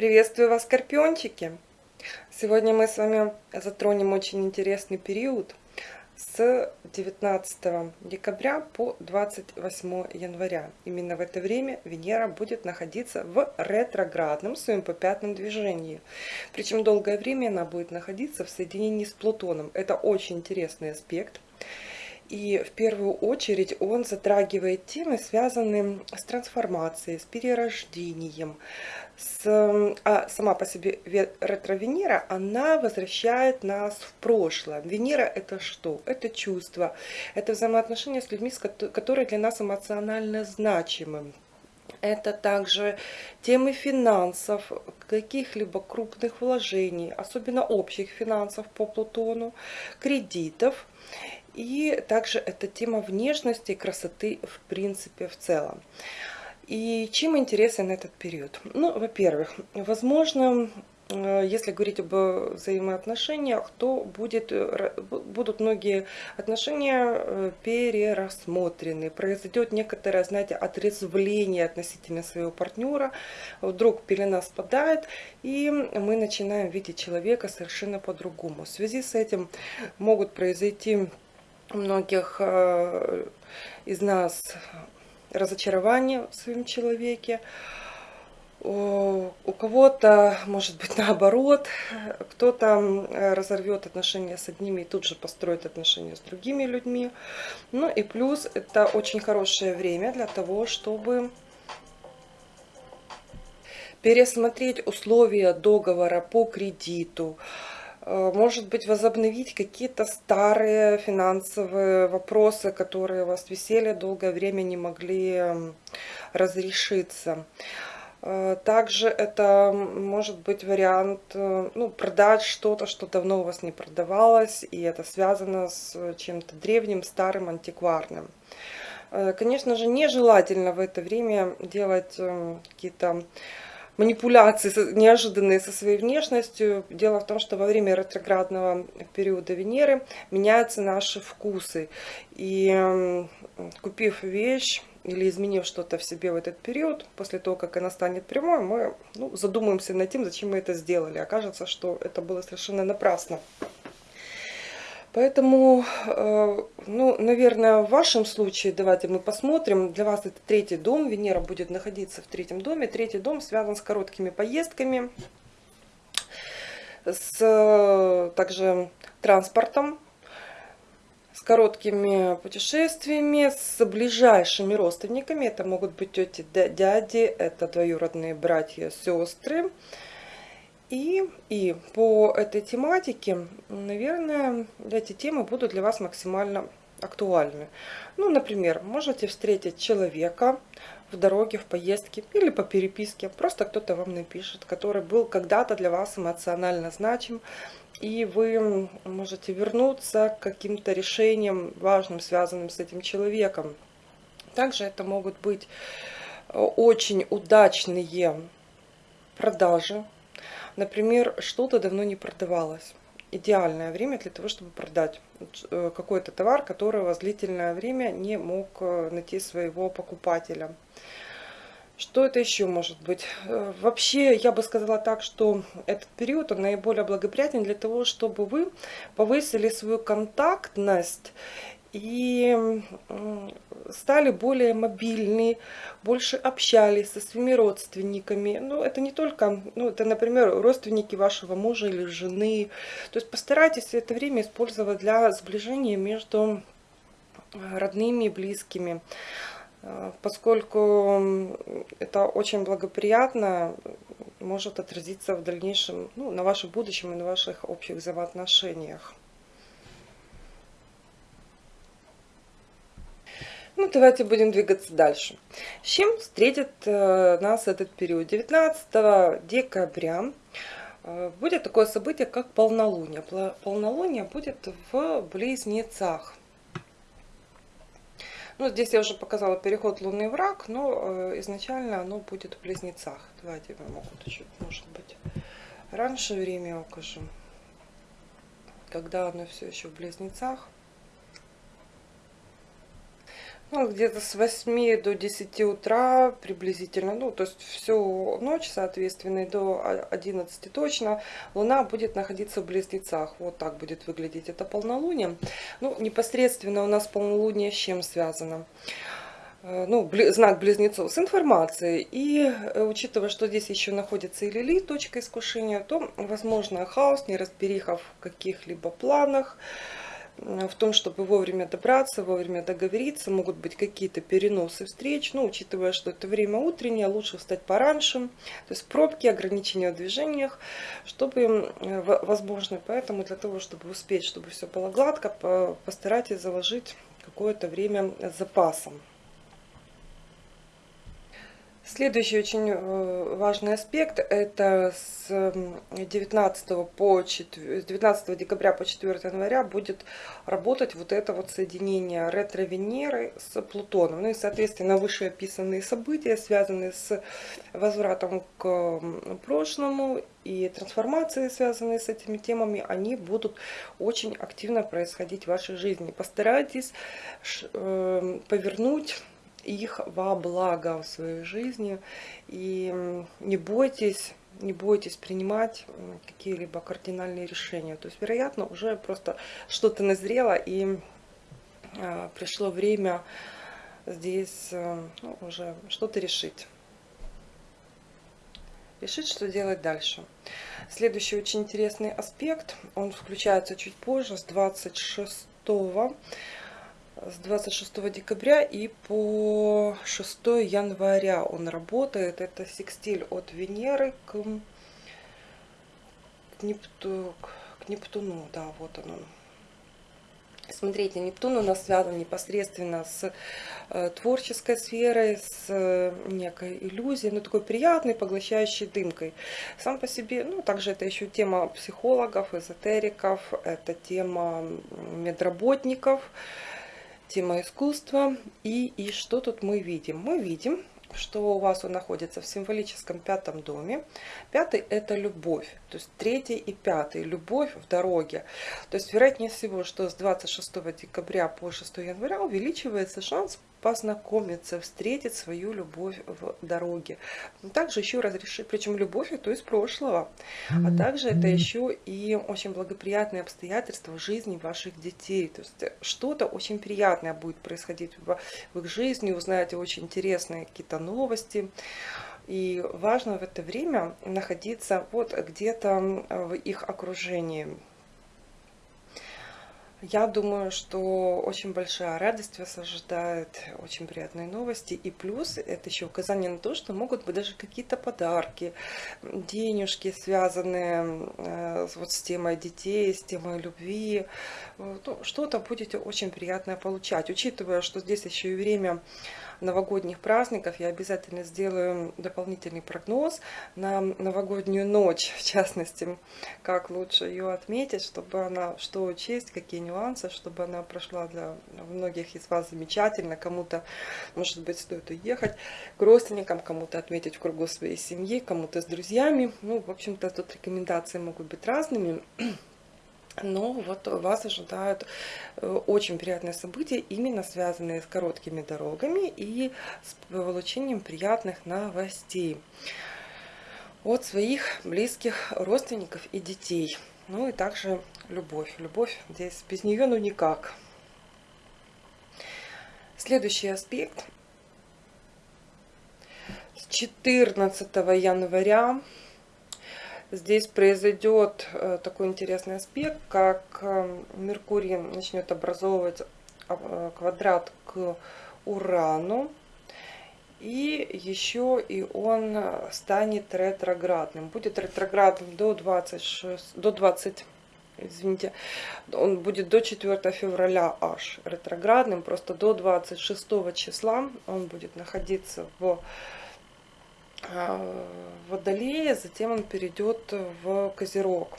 Приветствую вас, скорпиончики! Сегодня мы с вами затронем очень интересный период с 19 декабря по 28 января. Именно в это время Венера будет находиться в ретроградном своем попятном движении. Причем долгое время она будет находиться в соединении с Плутоном. Это очень интересный аспект. И в первую очередь он затрагивает темы, связанные с трансформацией, с перерождением. С, а сама по себе ретро-Венера, она возвращает нас в прошлое. Венера это что? Это чувство, это взаимоотношения с людьми, которые для нас эмоционально значимы. Это также темы финансов, каких-либо крупных вложений, особенно общих финансов по Плутону, кредитов. И также это тема внешности и красоты в принципе в целом. И чем интересен этот период? Ну, во-первых, возможно, э, если говорить об взаимоотношениях, то будет, э, будут многие отношения э, перерассмотрены. Произойдет некоторое, знаете, отрезвление относительно своего партнера. Вдруг пелена спадает, и мы начинаем видеть человека совершенно по-другому. В связи с этим могут произойти у многих из нас разочарование в своем человеке. У кого-то, может быть, наоборот, кто-то разорвет отношения с одними и тут же построит отношения с другими людьми. Ну и плюс это очень хорошее время для того, чтобы пересмотреть условия договора по кредиту, Э, может быть, возобновить какие-то старые финансовые вопросы, которые у вас висели долгое время, не могли разрешиться. Э, также это может быть вариант э, ну, продать что-то, что давно у вас не продавалось, и это связано с чем-то древним, старым, антикварным. Конечно же, нежелательно в это время делать какие-то манипуляции неожиданные со своей внешностью. Дело в том, что во время ретроградного периода Венеры меняются наши вкусы. И купив вещь, или изменив что-то в себе в этот период, после того, как она станет прямой, мы ну, задумаемся над тем, зачем мы это сделали. Окажется, что это было совершенно напрасно. Поэтому, э, ну, наверное, в вашем случае, давайте мы посмотрим. Для вас это третий дом, Венера будет находиться в третьем доме. Третий дом связан с короткими поездками, с также транспортом, с короткими путешествиями, с ближайшими родственниками. Это могут быть тети, дяди, это двоюродные братья, сестры. И, и по этой тематике, наверное, эти темы будут для вас максимально актуальны. Ну, например, можете встретить человека в дороге, в поездке или по переписке. Просто кто-то вам напишет, который был когда-то для вас эмоционально значим. И вы можете вернуться к каким-то решениям важным, связанным с этим человеком. Также это могут быть очень удачные продажи Например, что-то давно не продавалось. Идеальное время для того, чтобы продать э, какой-то товар, который вас длительное время не мог э, найти своего покупателя. Что это еще может быть? Э, вообще, я бы сказала так, что этот период он наиболее благоприятен для того, чтобы вы повысили свою контактность и стали более мобильны, больше общались со своими родственниками. Ну, это не только, ну, это, например, родственники вашего мужа или жены. То есть постарайтесь это время использовать для сближения между родными и близкими э, поскольку это очень благоприятно может отразиться в дальнейшем ну, на вашем будущем и на ваших общих взаимоотношениях. Ну, давайте будем двигаться дальше. С чем встретит э, нас этот период? 19 декабря э, будет такое событие, как полнолуние. Полнолуние будет в Близнецах. Ну, здесь я уже показала переход лунный враг, но э, изначально оно будет в Близнецах. Давайте я могу чуть, может быть, раньше время укажу. Когда оно все еще в Близнецах. Ну, где-то с 8 до 10 утра приблизительно, ну, то есть всю ночь, соответственно, и до 11 точно, Луна будет находиться в Близнецах. Вот так будет выглядеть это полнолуние. Ну, непосредственно у нас полнолуние с чем связано? Э, ну, знак близнецов с информацией. И э, учитывая, что здесь еще находится и Лили, точка искушения, то, возможно, хаос, неразбериха в каких-либо планах, в том, чтобы вовремя добраться, вовремя договориться, могут быть какие-то переносы встреч, но учитывая, что это время утреннее, лучше встать пораньше, то есть пробки, ограничения в движениях, чтобы, возможно, поэтому для того, чтобы успеть, чтобы все было гладко, постарайтесь заложить какое-то время с запасом. Следующий очень э, важный аспект это с 19, по 4, с 19 декабря по 4 января будет работать вот это вот соединение ретро-Венеры с Плутоном. Ну и соответственно вышеописанные события, связанные с возвратом к прошлому и трансформации, связанные с этими темами, они будут очень активно происходить в вашей жизни. Постарайтесь э, повернуть их во благо в своей жизни. И не бойтесь, не бойтесь принимать какие-либо кардинальные решения. То есть, вероятно, уже просто что-то назрело и э, пришло время здесь э, ну, уже что-то решить. Решить, что делать дальше. Следующий очень интересный аспект, он включается чуть позже, с 26 с 26 декабря и по 6 января он работает. Это секстиль от Венеры к, к, Непту, к Нептуну. Да, вот он. Смотрите, Нептун у нас связан непосредственно с э, творческой сферой, с э, некой иллюзией, ну такой приятной, поглощающей дымкой. Сам по себе, ну также это еще тема психологов, эзотериков, это тема медработников, тема искусства. И, и что тут мы видим? Мы видим, что у вас он находится в символическом пятом доме. Пятый – это любовь. То есть третий и пятый – любовь в дороге. То есть вероятнее всего, что с 26 декабря по 6 января увеличивается шанс познакомиться, встретить свою любовь в дороге. Также еще разрешить, причем любовь это из прошлого, а также это еще и очень благоприятные обстоятельства в жизни ваших детей. То есть что-то очень приятное будет происходить в, в их жизни, узнаете очень интересные какие-то новости. И важно в это время находиться вот где-то в их окружении. Я думаю, что очень большая радость вас ожидает, очень приятные новости. И плюс это еще указание на то, что могут быть даже какие-то подарки, денежки, связанные э, вот с темой детей, с темой любви. Ну, что-то будете очень приятное получать. Учитывая, что здесь еще и время новогодних праздников я обязательно сделаю дополнительный прогноз на новогоднюю ночь, в частности, как лучше ее отметить, чтобы она, что учесть, какие нюансы, чтобы она прошла для многих из вас замечательно, кому-то, может быть, стоит уехать к родственникам, кому-то отметить в кругу своей семьи, кому-то с друзьями. Ну, в общем-то, тут рекомендации могут быть разными. Но вот вас ожидают э, очень приятные события, именно связанные с короткими дорогами и с получением приятных новостей от своих близких родственников и детей. Ну и также любовь. Любовь здесь без нее ну никак. Следующий аспект. С 14 января здесь произойдет э, такой интересный аспект, как э, Меркурий начнет образовывать э, квадрат к Урану. И еще и он станет ретроградным. Будет ретроградным до 26, до 20, извините, он будет до 4 февраля аж ретроградным. Просто до 26 числа он будет находиться в Водолея, затем он перейдет в Козерог.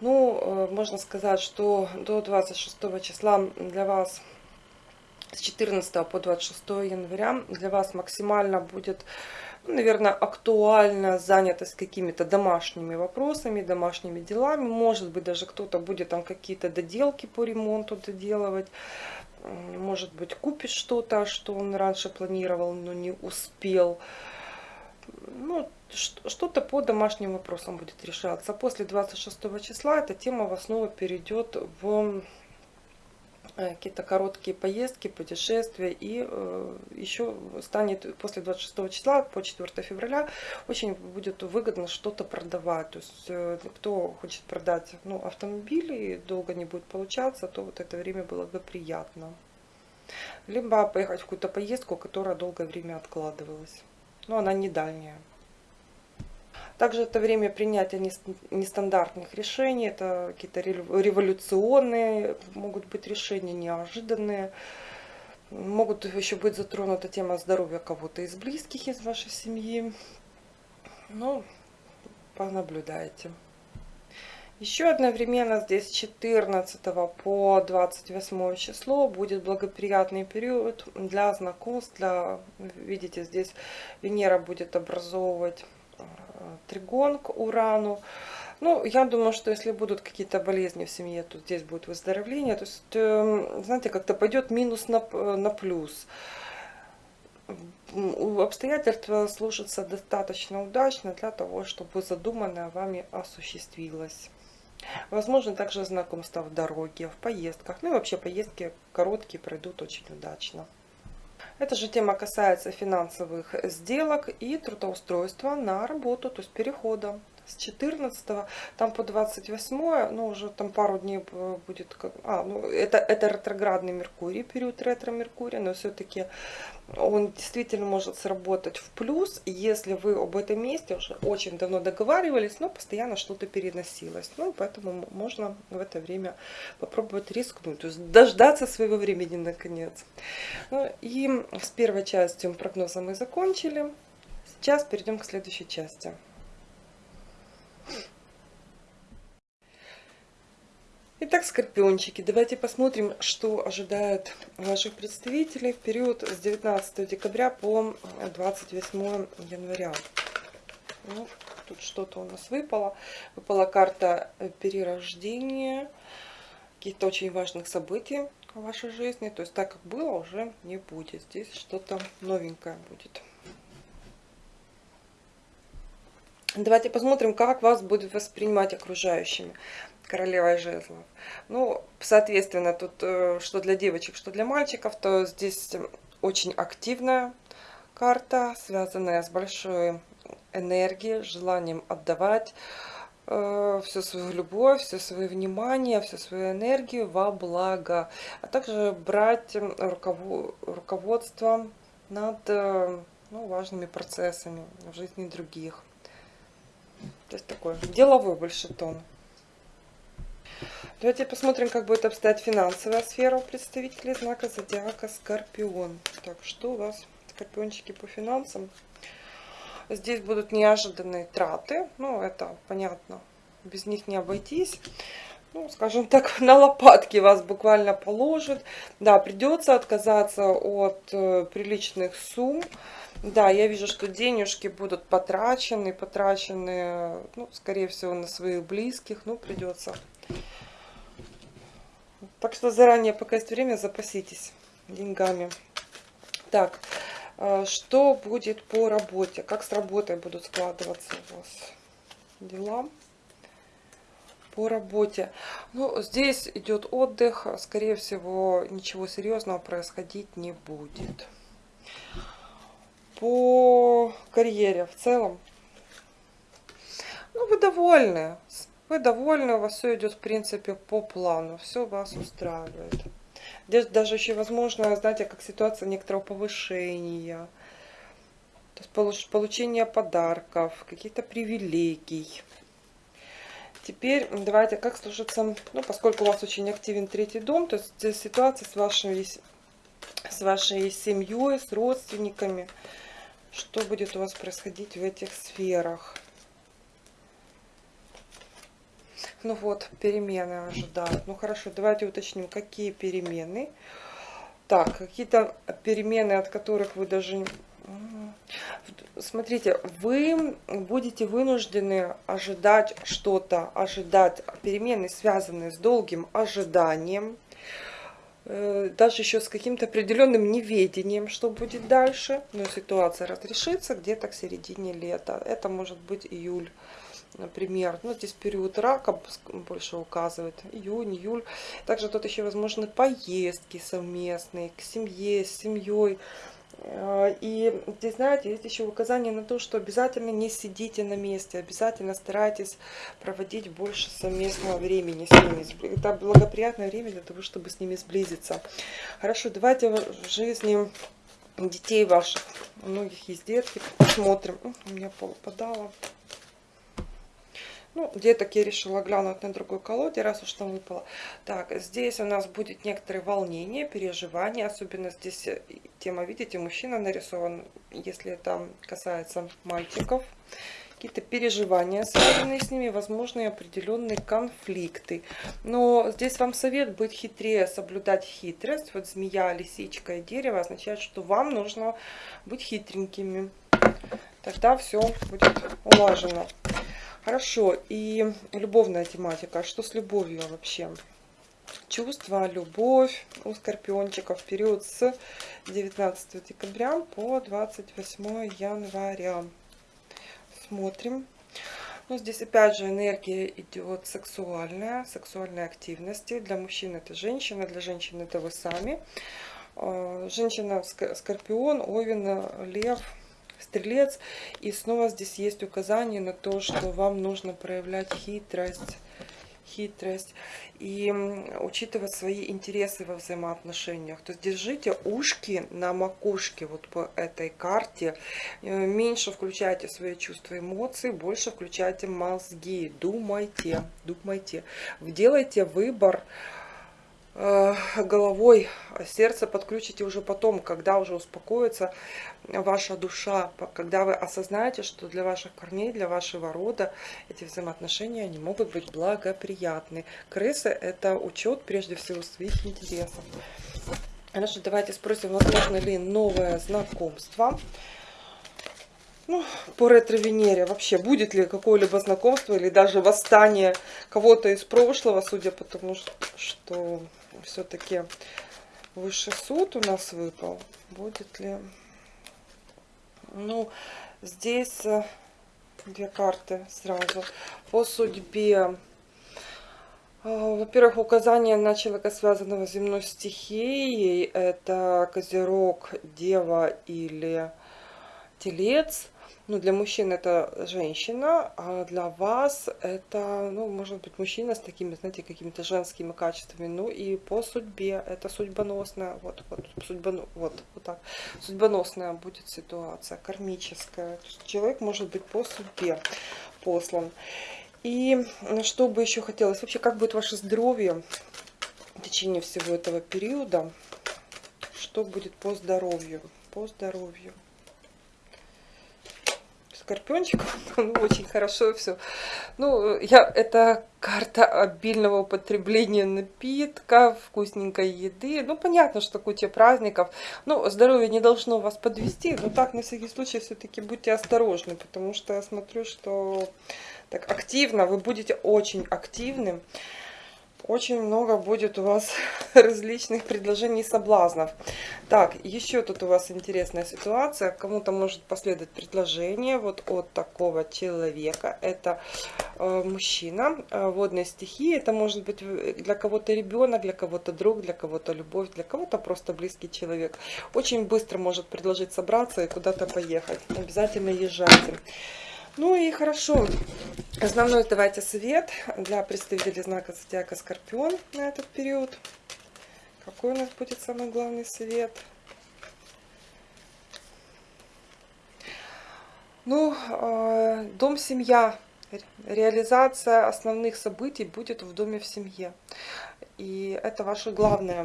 Ну, э, можно сказать, что до 26 числа для вас, с 14 по 26 января, для вас максимально будет, ну, наверное, актуальна занятость какими-то домашними вопросами, домашними делами. Может быть, даже кто-то будет там какие-то доделки по ремонту доделывать. может быть, купит что-то, что он раньше планировал, но не успел. Ну, что-то по домашним вопросам будет решаться. После 26 числа эта тема в основу перейдет в Э, какие-то короткие поездки, путешествия. И э, еще станет после 26 числа по 4 февраля очень будет выгодно что-то продавать. То есть э, кто хочет продать ну, автомобиль и долго не будет получаться, то вот это время благоприятно. Либо поехать в какую-то поездку, которая долгое время откладывалась. Но она не дальняя. Также это время принятия нестандартных решений, это какие-то революционные могут быть решения, неожиданные. Могут еще быть затронута тема здоровья кого-то из близких из вашей семьи. Ну, понаблюдайте. Еще одновременно здесь 14 по 28 число будет благоприятный период для знакомств. Для, видите, здесь Венера будет образовывать тригон к Урану. Ну, я думаю, что если будут какие-то болезни в семье, то здесь будет выздоровление. То есть, эм, знаете, как-то пойдет минус на, на плюс. Обстоятельства сложатся достаточно удачно для того, чтобы задуманное вами осуществилось. Возможно, также знакомство в дороге, в поездках. Ну и вообще поездки короткие пройдут очень удачно. Эта же тема касается финансовых сделок и трудоустройства на работу, то есть перехода с 14 там по 28 ну уже там пару дней будет как а ну это это ретроградный меркурий период ретро меркурия но все-таки он действительно может сработать в плюс если вы об этом месте уже очень давно договаривались но постоянно что-то переносилось. Ну поэтому можно в это время попробовать рискнуть то есть дождаться своего времени наконец. Ну, и с первой частью прогноза мы закончили. Сейчас перейдем к следующей части Итак, скорпиончики, давайте посмотрим, что ожидает ваших представителей в период с 19 декабря по 28 января. Ну, тут что-то у нас выпало. Выпала карта перерождения, каких-то очень важных событий в вашей жизни. То есть так, как было, уже не будет. Здесь что-то новенькое будет. Давайте посмотрим, как вас будут воспринимать окружающими королевой жезлов. Ну, соответственно, тут э, что для девочек, что для мальчиков, то здесь очень активная карта, связанная с большой энергией, желанием отдавать э, всю свою любовь, все свое внимание, всю свою энергию во благо, а также брать руководство над э, ну, важными процессами в жизни других. Такой деловой больше тон. Давайте посмотрим, как будет обстоять финансовая сфера у представителей знака зодиака Скорпион. Так, что у вас, скорпиончики, по финансам? Здесь будут неожиданные траты. Ну, это понятно, без них не обойтись. Ну, скажем так, на лопатки вас буквально положит. Да, придется отказаться от э, приличных сумм. Да, я вижу, что денежки будут потрачены, потрачены, ну, скорее всего, на своих близких. Ну, придется так что заранее, пока есть время, запаситесь деньгами. Так, э, что будет по работе? Как с работой будут складываться у вас дела? По работе. Ну, здесь идет отдых. Скорее всего, ничего серьезного происходить не будет. По карьере в целом. Ну, вы довольны. Вы довольны, у вас все идет, в принципе, по плану. Все вас устраивает. Здесь даже еще возможно, знаете, как ситуация некоторого повышения. То есть получение подарков, каких-то привилегий. Теперь давайте, как сложится, ну, поскольку у вас очень активен третий дом, то есть ситуация с вашей, с вашей семьей, с родственниками. Что будет у вас происходить в этих сферах? Ну вот, перемены ожидают. Ну хорошо, давайте уточним, какие перемены. Так, какие-то перемены, от которых вы даже... Смотрите, вы будете вынуждены ожидать что-то, ожидать перемены, связанные с долгим ожиданием. Э, даже еще с каким-то определенным неведением, что будет дальше. Но ситуация разрешится где-то к середине лета. Это может быть июль например. Ну, здесь период рака больше указывает. Июнь, июль. Также тут еще возможны поездки совместные к семье, с семьей. Э, и здесь, знаете, есть еще указание на то, что обязательно не сидите на месте, обязательно старайтесь проводить больше совместного времени с ними. Это благоприятное время для того, чтобы с ними сблизиться. Хорошо, давайте в жизни детей ваших, у многих есть детки, посмотрим. У меня попадало. Ну, деток я решила глянуть на другой колоде, раз уж там выпало. Так, здесь у нас будет некоторые волнения, переживания. Особенно здесь э, тема, видите, мужчина нарисован, если это касается мальчиков. Какие-то переживания, связанные с ними, возможные определенные конфликты. Но здесь вам совет быть хитрее, соблюдать хитрость. Вот змея, лисичка и дерево означает, что вам нужно быть хитренькими. Тогда все будет улажено. Хорошо, и любовная тематика. Что с любовью вообще? Чувства, любовь у скорпиончиков в период с 19 декабря по 28 января. Смотрим. Ну, здесь опять же энергия идет сексуальная, сексуальной активности. Для мужчин это женщина, для женщин это вы сами. А, женщина, скорпион, овен, лев, стрелец. И снова здесь есть указание на то, что вам нужно проявлять хитрость хитрость и учитывать свои интересы во взаимоотношениях. То есть держите ушки на макушке вот по этой карте. Э, меньше включайте свои чувства, эмоции, больше включайте мозги. Думайте, думайте. Делайте выбор головой, сердце подключите уже потом, когда уже успокоится ваша душа, когда вы осознаете, что для ваших корней, для вашего рода эти взаимоотношения они могут быть благоприятны. Крысы – это учет прежде всего своих интересов. Хорошо, давайте спросим, возможно ли новое знакомство. Ну, по ретро-Венере вообще будет ли какое-либо знакомство или даже восстание кого-то из прошлого, судя по тому, что все-таки высший суд у нас выпал. Будет ли... Ну, здесь э, две карты сразу. По судьбе э, во-первых, указание на человека, связанного с земной стихией, это Козерог, Дева или Телец. Ну, для мужчин это женщина, а для вас это, ну, может быть, мужчина с такими, знаете, какими-то женскими качествами. Ну, и по судьбе это судьбоносная, вот, вот, судьбон, вот, вот так, судьбоносная будет ситуация, кармическая. Человек может быть по судьбе послан. И что бы еще хотелось, вообще, как будет ваше здоровье в течение всего этого периода, что будет по здоровью, по здоровью скорпиончик, ну, очень хорошо все. Ну, я, это карта обильного употребления напитка, вкусненькой еды. Ну, понятно, что куча праздников. Ну, здоровье не должно вас подвести, но так, на всякий случай, все-таки будьте осторожны, потому что я смотрю, что так активно, вы будете очень активным очень много будет у вас различных предложений и соблазнов. Так, еще тут у вас интересная ситуация. Кому-то может последовать предложение вот от такого человека. Это э, мужчина э, водной стихии. Это может быть для кого-то ребенок, для кого-то друг, для кого-то любовь, для кого-то просто близкий человек. Очень быстро может предложить собраться и куда-то поехать. Обязательно езжайте. Ну и хорошо. Основной давайте совет для представителей знака Зодиака Скорпион на этот период. Какой у нас будет самый главный совет? Ну, э, дом, семья, реализация основных событий будет в доме в семье. И это ваше главное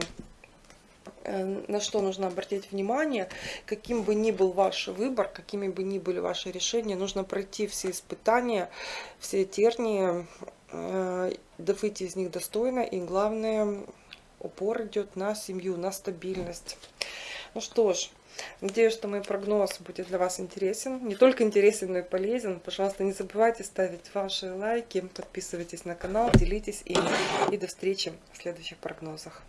на что нужно обратить внимание, каким бы ни был ваш выбор, какими бы ни были ваши решения, нужно пройти все испытания, все тернии, э, выйти из них достойно, и главное, упор идет на семью, на стабильность. Ну что ж, Надеюсь, что мой прогноз будет для вас интересен. Не только интересен, но и полезен. Пожалуйста, не забывайте ставить ваши лайки, подписывайтесь на канал, делитесь им. И до встречи в следующих прогнозах.